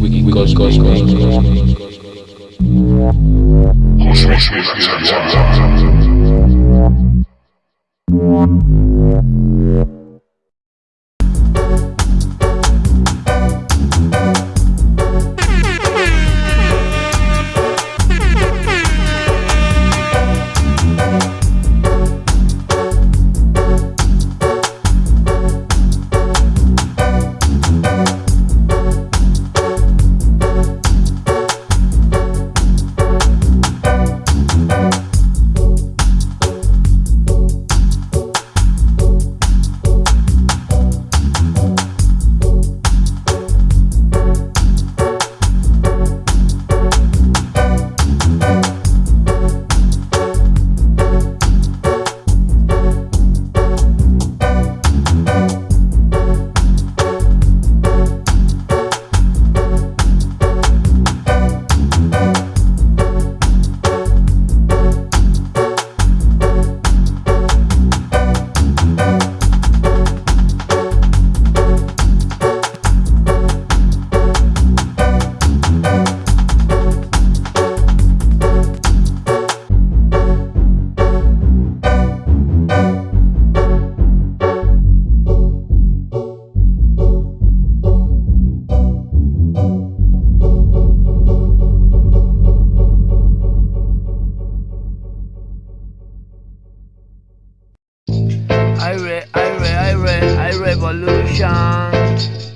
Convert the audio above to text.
we can cause, cause, cause, cause. cause. I re, I re, I revolution.